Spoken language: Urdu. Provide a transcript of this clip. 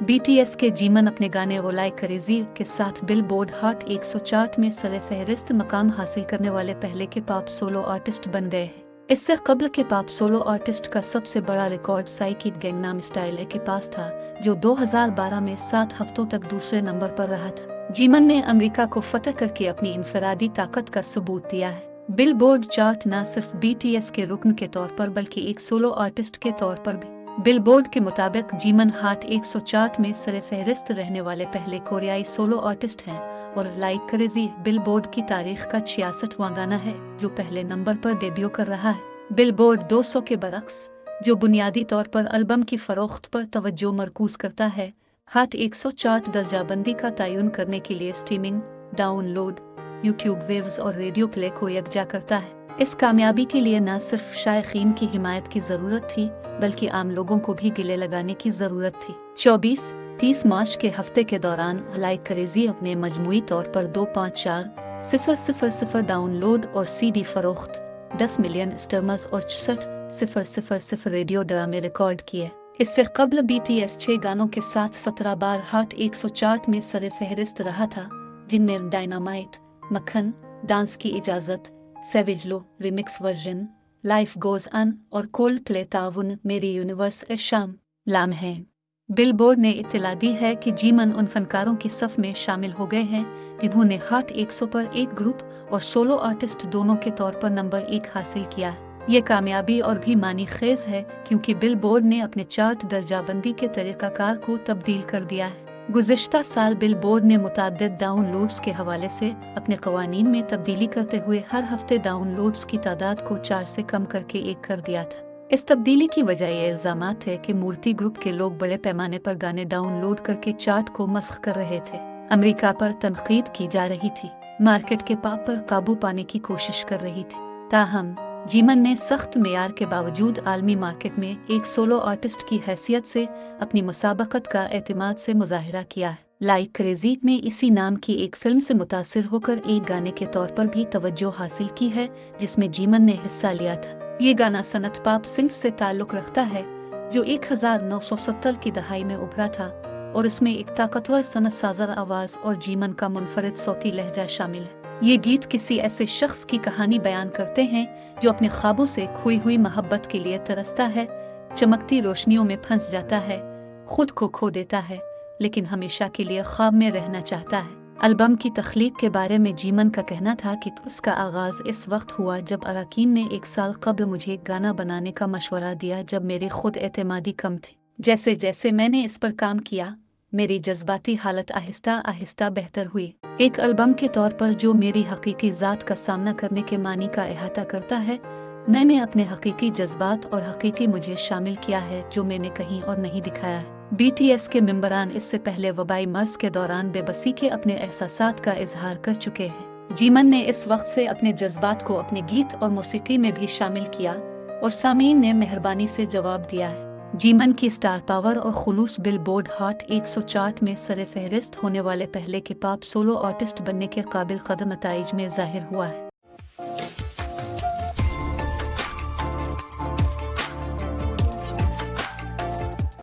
بی ٹی ایس کے جیمن اپنے گانے ولائے کریزی کے ساتھ بل بورڈ ہاٹ 104 میں سر فہرست مقام حاصل کرنے والے پہلے کے پاپ سولو آرٹسٹ بن گئے ہیں۔ اس سے قبل کے پاپ سولو آرٹسٹ کا سب سے بڑا ریکارڈ سائیکیٹ گینگ نام اسٹائل کے پاس تھا، جو دو ہزار بارہ میں سات ہفتوں تک دوسرے نمبر پر رہا تھا۔ جیمن نے امریکہ کو فتح کر کے اپنی انفرادی طاقت کا ثبوت دیا ہے۔ بل بورڈ چارٹ نہ صرف بی ٹی ایس کے رکن کے طور پر بلکہ ایک سولو آرٹسٹ کے طور پر بھی۔ بل بورڈ کے مطابق جیمن ہاٹ ایک سو چارٹ میں سر فہرست رہنے والے پہلے کوریائی سولو آرٹسٹ ہیں اور لائک کریزی بل بورڈ کی تاریخ کا چھیاسٹھ گانا ہے جو پہلے نمبر پر ڈیبیو کر رہا ہے۔ بل بورڈ دو سو کے برعکس، جو بنیادی طور پر البم کی فروخت پر توجہ مرکوز کرتا ہے، ہاٹ ایک سو چارٹ درجہ بندی کا تعین کرنے کے لیے streaming download, YouTube views اور ریڈیو پلے کو یکجا کرتا ہے۔ اس کامیابی کے لیے نہ صرف شائقین کی حمایت کی ضرورت تھی، بلکہ عام لوگوں کو بھی گلے لگانے کی ضرورت تھی۔ چوبیس، تیس مارچ کے ہفتے کے دوران لائک کریزی اپنے مجموعی طور پر دو پانچ چار، صفر صفر صفر ڈاؤن لوڈ اور سی ڈی فروخت، دس ملین اسٹرمز اور چسٹھ صفر صفر صفر ریڈیو ڈرامے ریکارڈ کیے۔ اس سے قبل بی ٹی ایس چھ گانوں کے ساتھ سترہ بار ہاٹ ایک سو چارٹ میں سر فہرست رہا تھا، جن میں ڈائنامائٹ، مکھن، ڈانس کی اجازت Savage Love remix version Life Goes On اور کولڈ پلے تعاون میری یونیورس شام لام ہے بل بورڈ نے اطلاع دی ہے کہ جیمن ان فنکاروں کی صف میں شامل ہو گئے ہیں، جنہوں نے ہاٹ ایک سو پر ایک گروپ اور سولو آرٹسٹ دونوں کے طور پر نمبر ایک حاصل کیا۔ یہ کامیابی اور بھی معنی خیز ہے کیونکہ بل بورڈ نے اپنے چارٹ درجہ بندی کے طریقہ کار کو تبدیل کر دیا ہے۔ گزشتہ سال بل بورڈ نے متعدد ڈاؤن لوڈز کے حوالے سے اپنے قوانین میں تبدیلی کرتے ہوئے ہر ہفتے ڈاؤن لوڈز کی تعداد کو چار سے کم کر کے ایک کر دیا تھا۔ اس تبدیلی کی وجہ یہ الزامات ہے کہ مورتی گروپ کے لوگ بڑے پیمانے پر گانے ڈاؤن لوڈ کر کے چارٹ کو مسخ کر رہے تھے۔ امریکہ پر تنقید کی جا رہی تھی۔ مارکیٹ کے پاپ پر قابو پانے کی کوشش کر رہی تھی۔ تاہم جیمن نے سخت معیار کے باوجود عالمی مارکیٹ میں ایک سولو آرٹسٹ کی حیثیت سے اپنی مسابقت کا اعتماد سے مظاہرہ کیا ہے۔ لائک کریزی نے اسی نام کی ایک فلم سے متاثر ہو کر ایک گانے کے طور پر بھی توجہ حاصل کی ہے، جس میں جیمن نے حصہ لیا تھا۔ یہ گانا صنعت پاپ سنگھ سے تعلق رکھتا ہے، جو ایک ہزار نو سو ستر کی دہائی میں ابھرا تھا اور اس میں ایک طاقتور صنعت سازر آواز اور جیمن کا منفرد صوتی لہجہ شامل ہے۔ یہ گیت کسی ایسے شخص کی کہانی بیان کرتے ہیں جو اپنے خوابوں سے کھوئی ہوئی محبت کے لیے ترستا ہے، چمکتی روشنیوں میں پھنس جاتا ہے، خود کو کھو دیتا ہے، لیکن ہمیشہ کے لیے خواب میں رہنا چاہتا ہے۔ البم کی تخلیق کے بارے میں جیمن کا کہنا تھا کہ اس کا آغاز اس وقت ہوا جب اراکین نے ایک سال قبل مجھے گانا بنانے کا مشورہ دیا جب میرے خود اعتمادی کم تھے جیسے جیسے میں نے اس پر کام کیا میری جذباتی حالت آہستہ آہستہ بہتر ہوئی۔ ایک البم کے طور پر جو میری حقیقی ذات کا سامنا کرنے کے معنی کا احاطہ کرتا ہے، میں نے اپنے حقیقی جذبات اور حقیقی مجھے شامل کیا ہے جو میں نے کہیں اور نہیں دکھایا۔ بی ٹی ایس کے ممبران اس سے پہلے وبائی مرض کے دوران بے بسی کے اپنے احساسات کا اظہار کر چکے ہیں۔ جیمن نے اس وقت سے اپنے جذبات کو اپنے گیت اور موسیقی میں بھی شامل کیا اور سامعین نے مہربانی سے جواب دیا ہے۔ جیمن کی سٹار پاور اور خلوص بل بورڈ ہاٹ ایک سو چارٹ میں سر فہرست ہونے والے پہلے کے پاپ سولو آرٹسٹ بننے کے قابل قدم نتائج میں ظاہر ہوا ہے۔